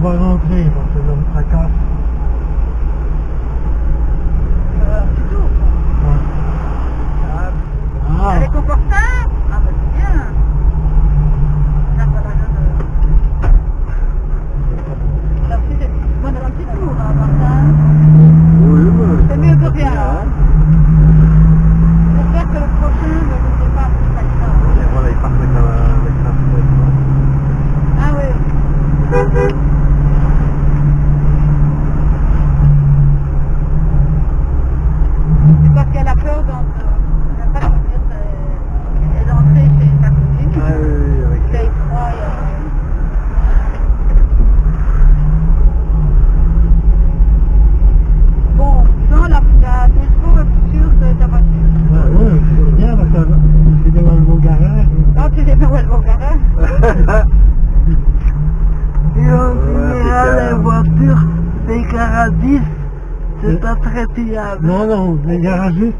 voie d'entrée dans ces zones fracasse Et en général, les voitures des garagistes, c'est pas très fiable. Non, non, les garagistes,